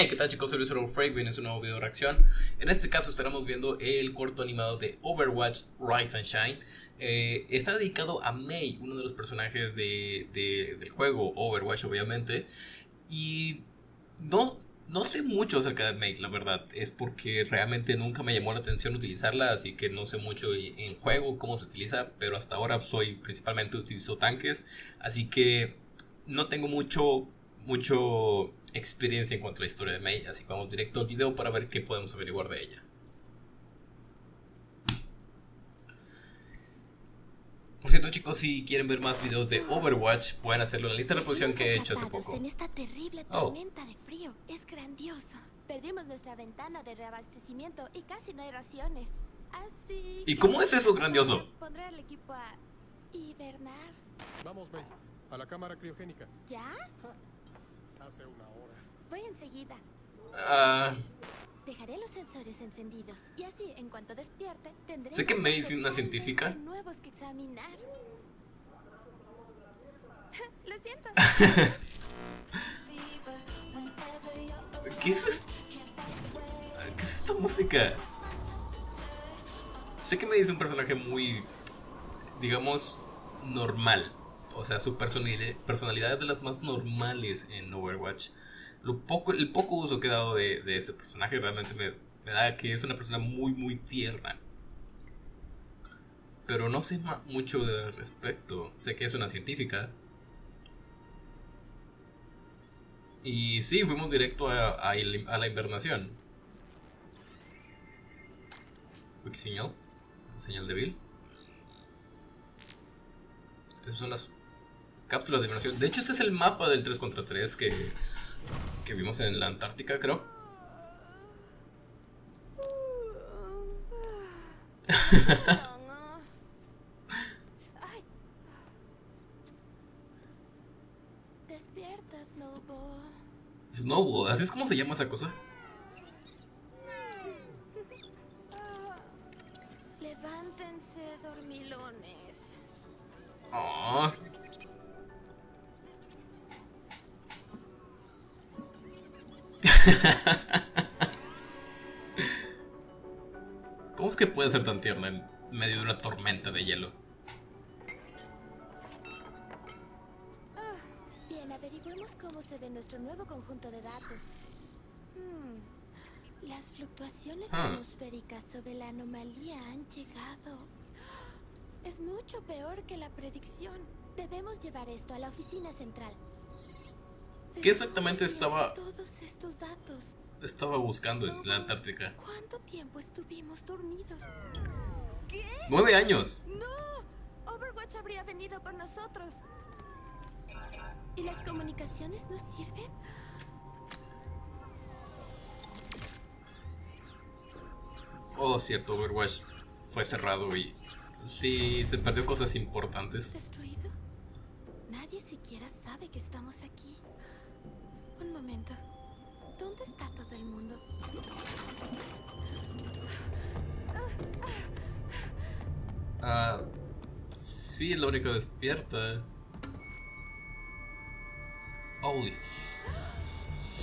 Hey, ¿qué tal chicos? Soy Luis Freak, viene un nuevo video de reacción. En este caso estaremos viendo el corto animado de Overwatch Rise and Shine. Eh, está dedicado a Mei, uno de los personajes de, del juego Overwatch obviamente. Y no, no sé mucho acerca de Mei, la verdad. Es porque realmente nunca me llamó la atención utilizarla, así que no sé mucho en juego cómo se utiliza. Pero hasta ahora soy principalmente utilizo tanques, así que no tengo mucho mucho experiencia en cuanto a la historia de Mei, así que vamos directo al video para ver qué podemos averiguar de ella. Por cierto chicos, si quieren ver más videos de Overwatch, pueden hacerlo en la lista de reproducción que he hecho hace poco. En esta terrible oh. tormenta de frío, es grandioso. Perdimos nuestra ventana de reabastecimiento y casi no hay raciones. Así ¿Y cómo es eso grandioso? Pondré el equipo a hibernar. Vamos, May, a la cámara criogénica. ¿Ya? Hace una hora. Voy enseguida. Ah. Dejaré los sensores encendidos y así, en cuanto despierte, tendré sé que May es una científica. nuevos que examinar. Lo siento. ¿Qué es, esto? ¿Qué es esta música? Sé que May es un personaje muy, digamos, normal. O sea, su personalidad es de las más normales en Overwatch. Lo poco, el poco uso que he dado de, este personaje realmente me, da que es una persona muy, muy tierna. Pero no sé mucho de respecto. Sé que es una científica. Y sí, fuimos directo a, a, la invernación. Quick señal. Señal débil. Esas son las cápsulas de inmersión. De hecho, este es el mapa del 3 contra 3 que, que vimos en la Antártica, creo. Despierta, Snowball. Snowball, ¿así es como se llama esa cosa? ¿Cómo es que puede ser tan tierna en medio de una tormenta de hielo? Ah, bien, averigüemos cómo se ve nuestro nuevo conjunto de datos. Hmm, las fluctuaciones ah. atmosféricas sobre la anomalía han llegado. Es mucho peor que la predicción. Debemos llevar esto a la oficina central. ¿Qué exactamente estaba todos estos datos? estaba buscando en la Antártica? ¿Cuánto tiempo estuvimos dormidos? ¿Qué? ¡Nueve años! ¡No! Overwatch habría venido por nosotros. ¿Y las comunicaciones nos sirven? Oh, cierto, Overwatch fue cerrado y sí, se perdió cosas importantes. ¿Destruido? Nadie siquiera sabe que estamos aquí. Un momento. ¿Dónde está todo el mundo? Ah, sí, es la única despierta. Holy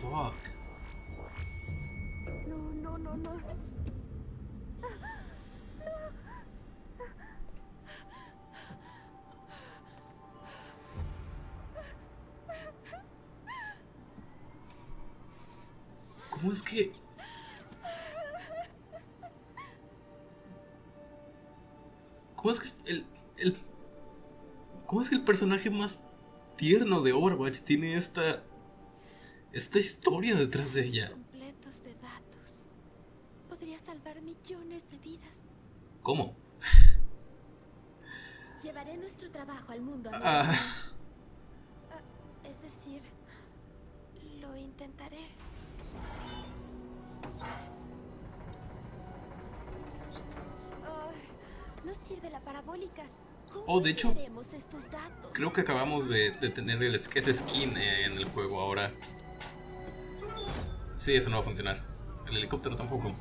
fuck. No, no, no, no. ¿Cómo es que...? ¿Cómo es que el, el... ¿Cómo es que el personaje más tierno de Overwatch tiene esta... Esta historia detrás de ella? Completos de datos. Podría salvar millones de vidas. ¿Cómo? Llevaré nuestro trabajo al mundo. Ah. ah. Parabólica. Oh, de hecho, creo que acabamos de, tener el, ese skin en el juego ahora. Sí, eso no va a funcionar. El helicóptero tampoco.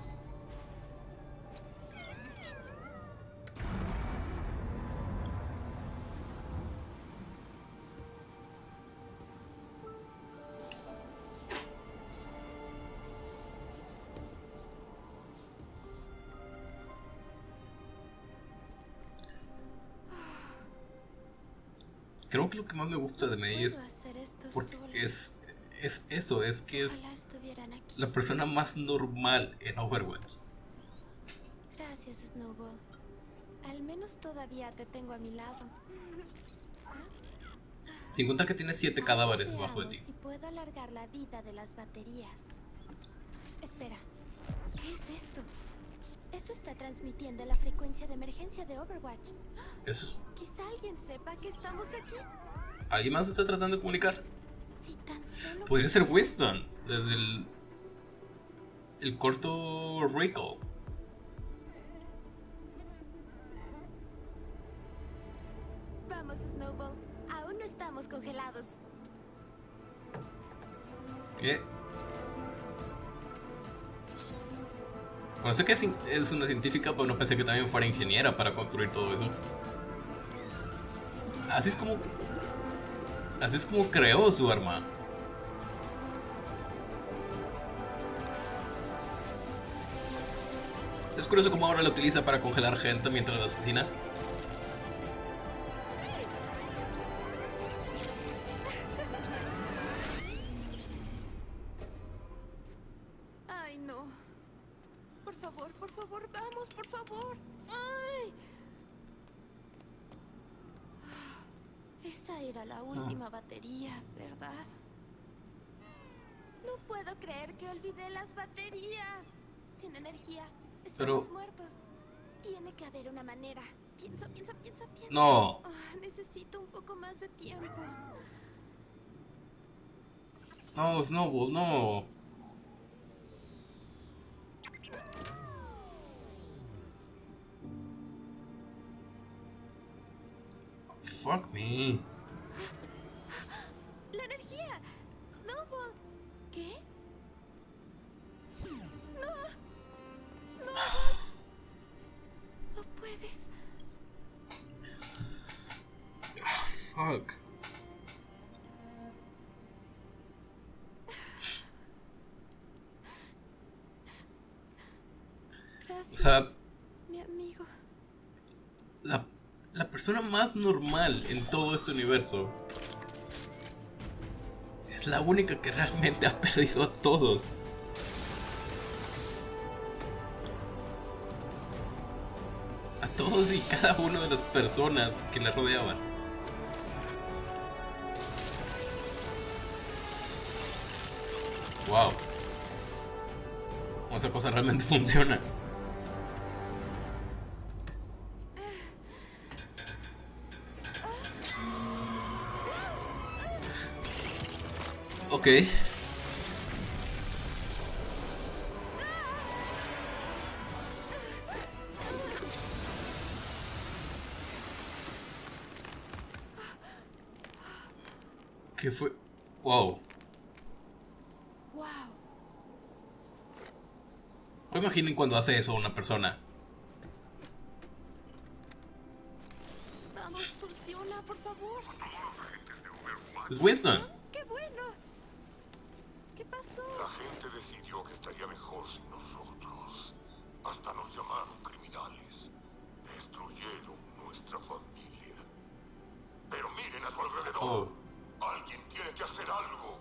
Creo que lo que más me gusta de Mei es porque es, es eso, es que es la persona más normal en Overwatch. Gracias, Snowball. Al menos todavía te tengo a mi lado. Sin contar que tiene siete cadáveres debajo de Veamos ti. si puedo alargar la vida de las baterías. Espera, ¿qué es esto? Esto está transmitiendo la frecuencia de emergencia de Overwatch. Eso es- alguien sepa que estamos aquí. ¿Alguien más está tratando de comunicar? Si tan solo Podría ser Winston, desde el, el corto Recall. Vamos, Snowball. Aún no estamos congelados. ¿Qué? Bueno, sé que es una científica, pero no pensé que también fuera ingeniera para construir todo eso. Así es como... Así es como creó su arma. Es curioso cómo ahora la utiliza para congelar gente mientras la asesina. Ay, no. Por favor, por favor, vamos, por favor. Ay. Esa era la última batería, ¿verdad? No puedo creer que olvidé las baterías. Sin energía, estamos Pero- muertos. Tiene que haber una manera. Piensa, piensa, piensa, piensa. No. Ah, necesito un poco más de tiempo. No, Snowball, no. Fuck me. ¡La energía! ¡Snowball! ¿Qué? ¡No! ¡Snowball! No puedes. Fuck. Gracias, O sea, mi amigo. la, la persona más normal en todo este universo es la única que realmente ha perdido a todos. A todos y cada una de las personas que la rodeaban. Wow. Esa cosa realmente funciona. Ok. ¿Qué fue? Wow. ¡Wow! Imaginen cuando hace eso una persona. Vamos, funciona, por favor. Es Winston. ¡Qué bueno! ¿Qué pasó? La gente decidió que estaría mejor sin nosotros. Hasta nos llamaron criminales. Destruyeron nuestra familia. Pero miren a su alrededor. Oh. Alguien tiene que hacer algo.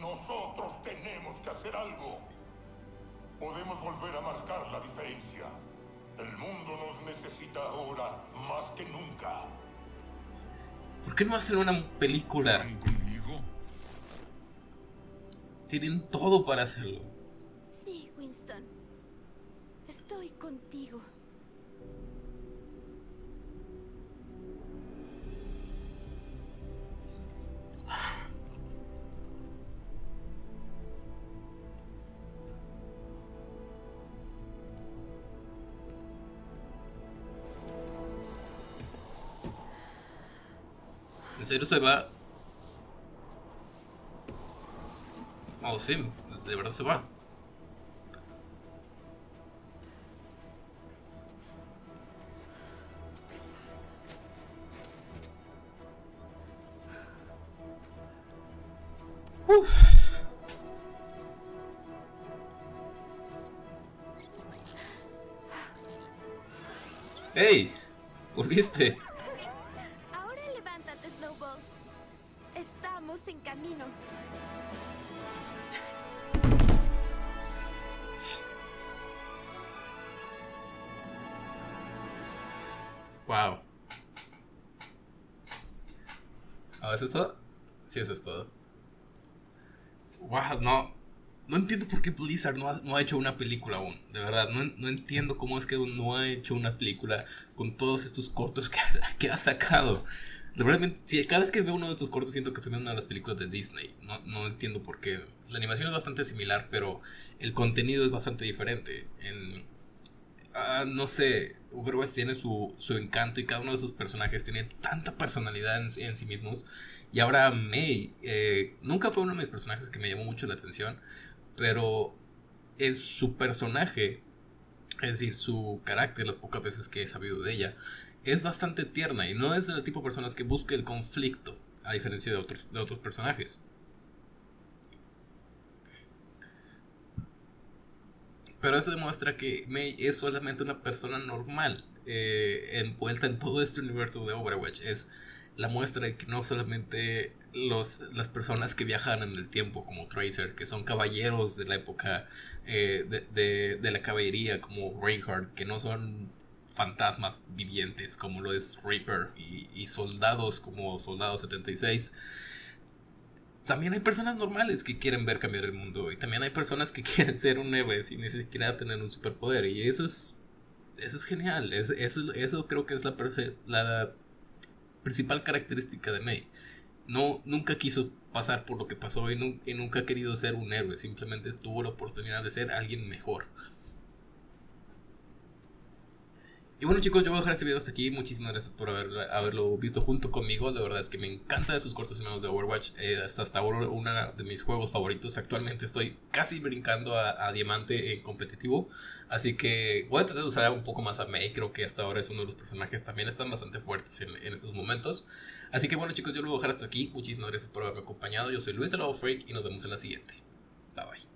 Nosotros tenemos que hacer algo. Podemos volver a marcar la diferencia. El mundo nos necesita ahora más que nunca. ¿Por qué no hacen una película? Tienen todo para hacerlo. Sí, Winston. Estoy contigo. ¿En serio se va? Oh, sí, de verdad se va. Uf. ¿Volviste? Eso? Sí, eso es todo. Wow, no. No entiendo por qué Blizzard no ha, no ha hecho una película aún. De verdad, no, no, entiendo cómo es que no ha hecho una película con todos estos cortos que, que ha sacado. Realmente, si cada vez que veo uno de estos cortos siento que son una de las películas de Disney. No, no entiendo por qué. La animación es bastante similar, pero el contenido es bastante diferente. En, uh, no sé, Overwatch tiene su, su, encanto y cada uno de sus personajes tiene tanta personalidad en, en sí mismos. Y ahora Mei, eh, nunca fue uno de mis personajes que me llamó mucho la atención, pero es su personaje, es decir, su carácter, las pocas veces que he sabido de ella, es bastante tierna y no es del tipo de personas que busque el conflicto, a diferencia de otros, de otros personajes. Pero eso demuestra que Mei es solamente una persona normal, eh, envuelta en todo este universo de Overwatch. Es la muestra de que no solamente los, las personas que viajan en el tiempo, como Tracer, que son caballeros de la época eh, de, de, de, la caballería, como Reinhardt, que no son fantasmas vivientes como lo es Reaper y, y soldados como Soldado 76. También hay personas normales que quieren ver cambiar el mundo y también hay personas que quieren ser un héroe sin ni siquiera tener un superpoder y eso es eso es genial, es, eso, eso creo que es la, la principal característica de May. No, nunca quiso pasar por lo que pasó y, y, nunca ha querido ser un héroe, simplemente tuvo la oportunidad de ser alguien mejor. Y bueno chicos, yo voy a dejar este video hasta aquí. Muchísimas gracias por haberlo visto junto conmigo. De verdad es que me encanta estos cortos animados de Overwatch. Eh, es hasta ahora uno de mis juegos favoritos. Actualmente estoy casi brincando a, Diamante en competitivo. Así que voy a tratar de usar un poco más a Mei. Creo que hasta ahora es uno de los personajes también están bastante fuertes en, estos momentos. Así que bueno chicos, yo lo voy a dejar hasta aquí. Muchísimas gracias por haberme acompañado. Yo soy Luis de Freak y nos vemos en la siguiente. Bye bye.